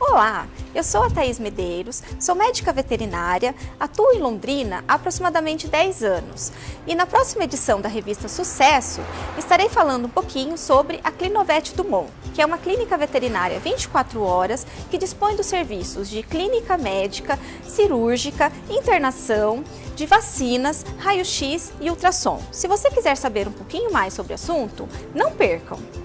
Olá, eu sou a Thaís Medeiros, sou médica veterinária, atuo em Londrina há aproximadamente 10 anos e na próxima edição da revista Sucesso estarei falando um pouquinho sobre a Clinovet Dumont, que é uma clínica veterinária 24 horas que dispõe dos serviços de clínica médica, cirúrgica, internação, de vacinas, raio-x e ultrassom. Se você quiser saber um pouquinho mais sobre o assunto, não percam!